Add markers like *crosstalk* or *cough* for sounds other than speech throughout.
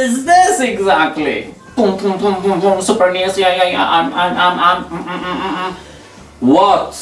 What is this exactly? Boom, boom, boom, boom, boom. Super NES. Yeah, yeah, yeah. I'm, I'm, I'm, I'm. Mm, mm, mm, mm, mm. What?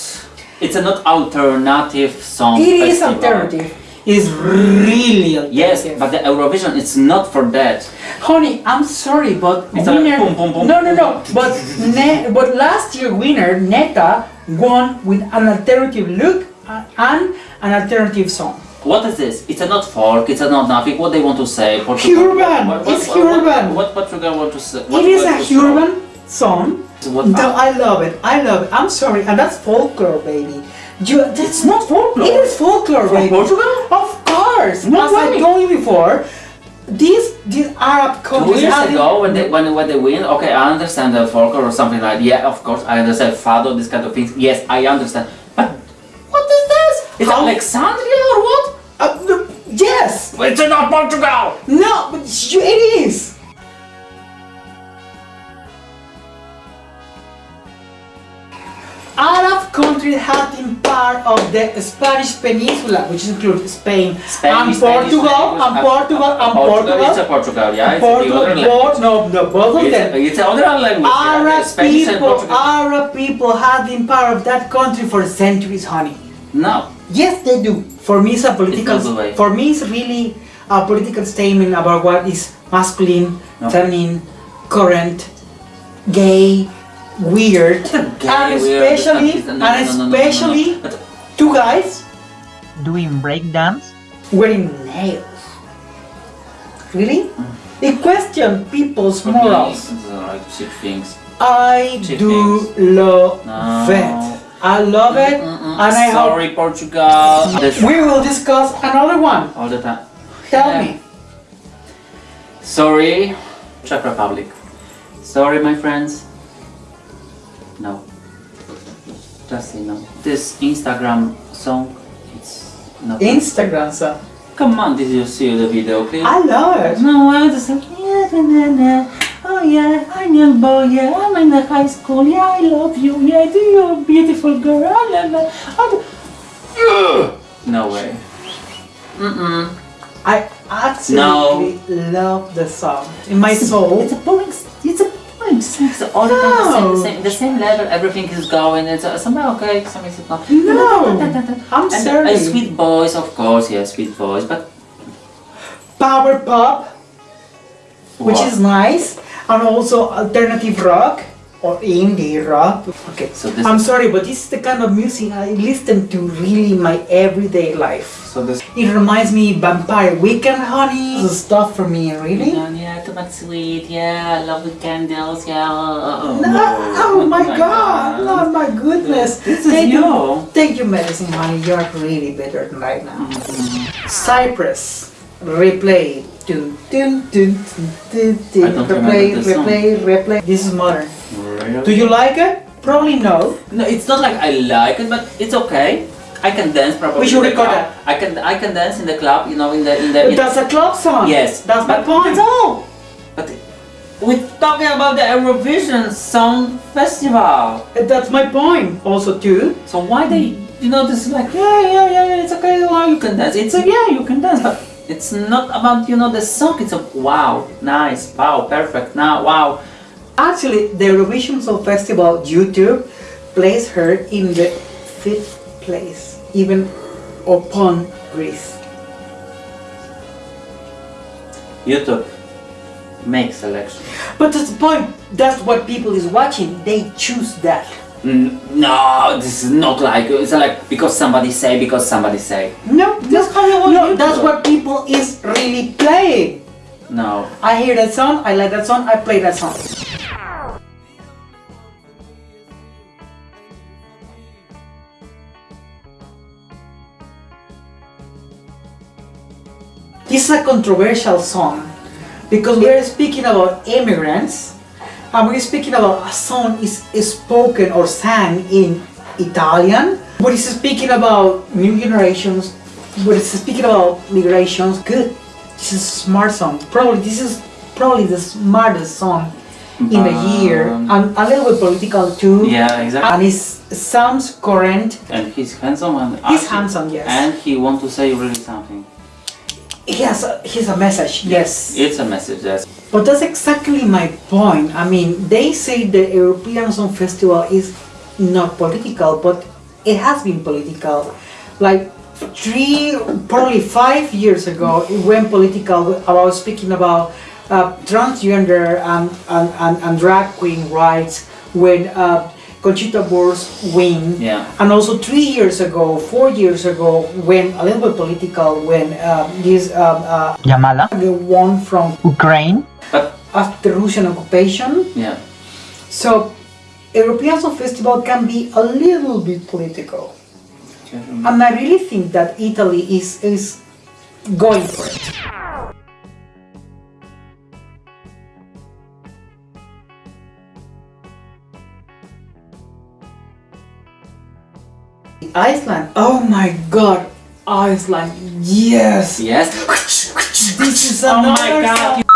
It's a not alternative song. It is festival. alternative. It's really alternative. Yes, but the Eurovision it's not for that. Honey, I'm sorry, but It's a winner. boom, boom, boom. No, no, no. But ne- but last year winner Neta won with an alternative look uh, and an alternative song. What is this? It's a not folk. It's a not nothing. What they want to say? Portugal. Urban. What, what, It's what, what- urban. What, Portugal want to say? What, it is a urban song. What, No, I love it. I love it. I'm sorry, and that's folklore, baby. You, that's It's not folklore. It is folklore, From baby. Portugal? Of course. No As I told you before, these these Arab Two countries. years are ago, when they when, when they win, okay, I understand the folklore or something like that. yeah, of course, I understand fado, this kind of things. Yes, I understand. But what is this? It's Alexandria or what? Uh, no, yes. It's not Portugal. No, but it is. Arab countries have been part of the Spanish Peninsula, which includes Spain, Spain, and Spanish Portugal, language, and uh, Portugal, uh, and Portugal. It's a Portugal. Portugal, yeah. It's Portugal, the other both, language. no, no, both of It's, them. it's another language. yeah, Arab Spanish and people, Arab people have been part of that country for centuries, honey. No. Yes, they do. For me, it's a political. It's not the way. For me, it's really a political statement about what is masculine, No. feminine, current, gay, weird, Gay, and especially, no, no, and no, no, no, no, no. especially two guys doing breakdance. wearing nails. Really? It question people's for me, morals. uh, like cheap things. I Cheap do things. love No. it. I love it, Mm-mm. and I hope Sorry, Portugal. We will discuss another one. all the time. Tell Yeah. me. Sorry, Czech Republic. Sorry, my friends. No. Just say no. This Instagram song, it's not. Instagram, sir. Come on, did you see the video clip? I love it. No, I just like, yeah, na, na, na. Oh yeah, I'm young boy, yeah, I'm in the high school, yeah, I love you, yeah, do you're a beautiful girl, I love you. I No way. Mm-mm. I absolutely love the song in my soul. It's a boring, it's a boring song. It's all the time the same, same, the same level, everything is going, it's uh, somehow okay, some is not. No. I'm And, sorry. and sweet voice, of course, yeah, sweet voice, but Power pop, which is nice, and also alternative rock or indie rock. Okay, So this I'm is- sorry, but this is the kind of music I listen to really in my everyday life. so this. It reminds me Vampire Weekend, honey. *gasps* This is stuff for me, really. Yeah, yeah, too much sweet. Yeah, I love the candles. Yeah. Oh, No, oh, oh my god, oh my goodness. This is Take you. your- Take your medicine, honey. You're really better than right now. Mm-hmm. Cyprus, replay. Dun, dun, dun, dun, dun, dun. I don't Replay, replay, replay. This is modern. Really? Do you like it? Probably no. No, it's not like I like it, but it's okay. I can dance probably. We should record club. I can I can dance in the club. You know, in the in the. In That's a club song. yes, That's my point. All. But we're talking about the Eurovision Song Festival. That's my point. Also, too. So why they? You know, this is like yeah, yeah, yeah, yeah. It's okay. Well, you can dance. It's a yeah, you can dance, but it's not about you know the song. It's a wow, nice, wow, perfect. Now, wow. Actually, the Eurovision Song Festival YouTube placed her in the fifth place, even upon Greece. YouTube make selection. But that's the point. That's what people is watching. They choose that. No, this is not like it's like because somebody say because somebody say. No, That's how you want no, that's what people is really playing. No. I hear that song, I like that song, I play that song. This is a controversial song because we're speaking about immigrants and we're speaking about a song is spoken or sang in Italian. But it's speaking about new generations, but it's speaking about migrations. Good. This is a smart song. Probably this is probably the smartest song in the year. Um, And a little bit political too. Yeah, exactly. And it sounds current. And he's handsome and He's handsome, yes. And he want to say really something. he has a, he has a message. Yes. It's a message, yes. But that's exactly my point. I mean, they say the European Song Festival is not political, but it has been political. Like three, probably five years ago, it went political about speaking about uh, transgender and, and, and, and drag queen rights when uh, Conchita Wurst win. Yeah. And also three years ago, four years ago, when a little bit political, when uh, this um, uh, Jamala, won from Ukraine. But, after Russian occupation. yeah. So, European Song Festival can be a little bit political. And I really think that Italy is, is going for it. Iceland, oh my god, Iceland, yes! Yes. This is Oh my God.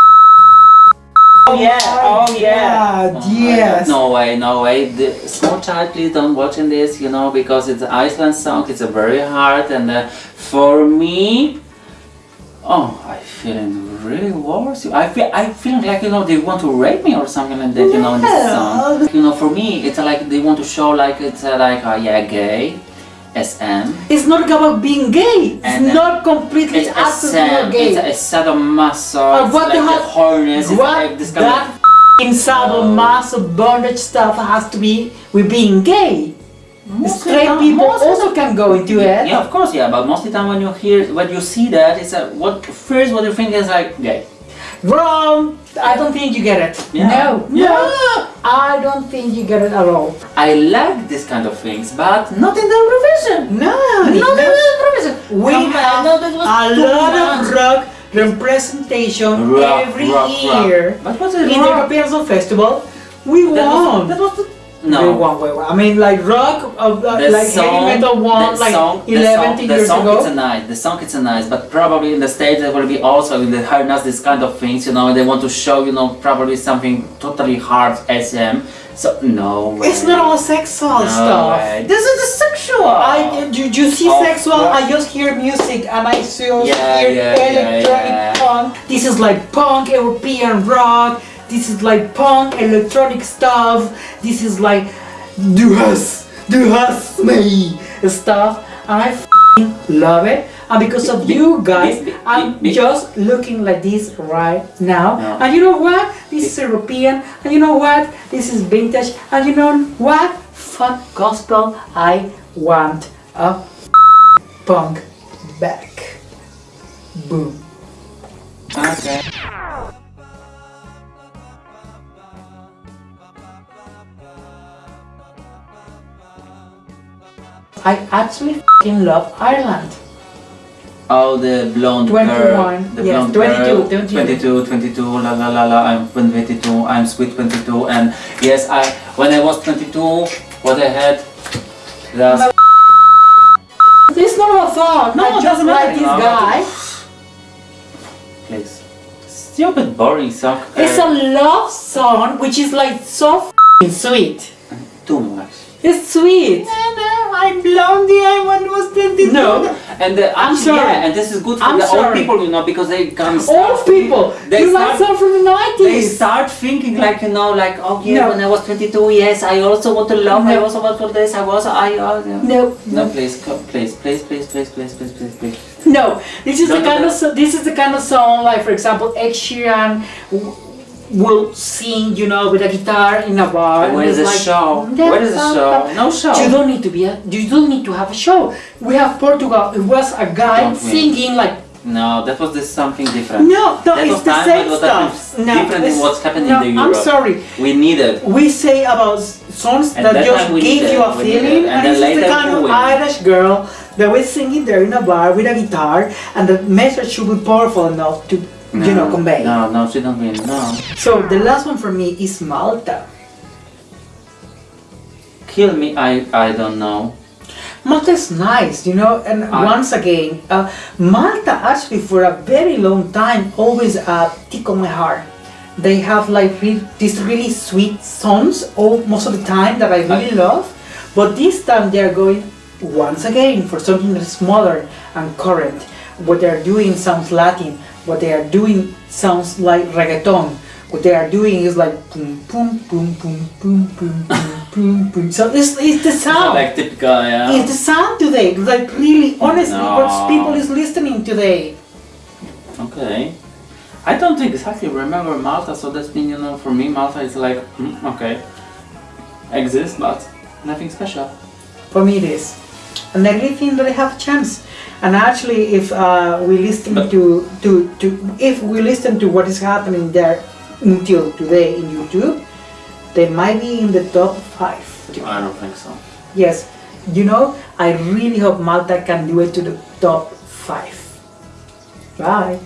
Oh yeah, oh yeah. God, Oh yes! No way, no way. The small child, please don't watch in this, you know, because it's an Iceland song. It's a very hard, and uh, for me, oh, I feeling really worse. I feel, I feel like you know they want to rape me or something like that. You know, in this song. You know, for me, it's like they want to show like it's uh, like uh, yeah, gay, SM. It's not about being gay. It's And, uh, not completely It's absolutely not gay. it's a sadomaso, it's what like the the hell- horniness, it's what like this kind that of f***ing sadomaso bondage stuff has to be with being gay. Straight time- people also can go into it. Yeah, of course, yeah, but most of the time when you hear, when you see that, it's a, what first what you think is like gay. Wrong. I don't think you get it. Yeah. No. Yeah. No. I don't think you get it at all. I like this kind of things, but not in the Eurovision. No. Not in the Eurovision. We Come on, have no, a too lot of rock representation Rock, every rock, rock. year But what's in it the rock? European Song Festival. We That was, that was the, We no. won. I mean, like rock, uh, uh, The like heavy metal won the like song, the 11 song, the years song ago. it's a nice, the song it's a nice, but probably in the States there will be also in the hardness this kind of things, you know, and they want to show, you know, probably something totally hard SM. So no way. It's not all sexual no stuff. Way. This is the sexual. I, you, you see Oh, sexual, yeah. I just hear music and I still Yeah, hear yeah, electronic yeah. punk. This is like punk, European rock. This is like punk, electronic stuff. This is like do us, do us me stuff. And I love it. And because of you guys, I'm just looking like this right now. No. And you know what? This is European. And you know what? This is vintage. And you know what? Fuck gospel. I want a punk back. Boom. I actually f***ing love Ireland. Oh, the blonde 21, girl. The yes, blonde 22, girl. 22. 22, 22, la la la la, I'm 22, I'm sweet 22, and yes, I, when I was 22, what I had, that's, It's not a thought. No, I it just doesn't like this No. guy. please, stupid boring song. It's a love song which is like so f***ing sweet. too much. It's sweet. I'm blondie, I was 22. No. And uh, I'm sorry. yeah, and this is good for I'm the old people, you know, because they can Old people. They you start, like from the 90s. they start thinking like, you know, like, oh yeah, No. when I was 22, yes, I also want to love, I No. also want for this, I was, I, uh, yeah. No, No, please, please, please, please, please, please, please, please, please. no. This is the kind of this is the kind of song like, for example, Ed Sheeran will sing, you know, with a guitar in a bar. Where is the like, show? "Yeah, Where is the uh, show? uh, No show. You don't need to be a, you don't need to have a show. We have Portugal. It was a guy Don't singing like No, that was this something different. no, no, That it's the same stuff. No, different than what's happening no, in I'm sorry. We need it. We say about songs And that that just give you a feeling, and and, is the kind of. Irish girl that was singing there in a bar with a guitar, and the message should be powerful enough to, you know, convey. No, no, she don't win. No. So the last one for me is Malta. Kill me, I, I don't know. Malta is nice, you know, and I- once again, uh, Malta actually for a very long time always uh, tickle my heart. They have like re- these really sweet songs all most of the time that I really love, but this time they are going once again for something that is modern and current. What they are doing sounds Latin. What they are doing sounds like reggaeton. What they are doing is like boom, boom, boom, boom, boom, boom, boom, boom. So it's, it's the sound. It's like typical, yeah. It's the sound today. Like really, honestly, no. what people is listening today. Okay. I don't exactly remember Malta, so that's been, you know, for me, Malta is like, mm, okay, exists, but nothing special. For me it is. And I really think that I have a chance. And actually, if uh, we listen But- to, to, to if we listen to what is happening there until today in YouTube, they might be in the top five. I don't think so. Yes, you know, I really hope Malta can do it to the top five. Bye.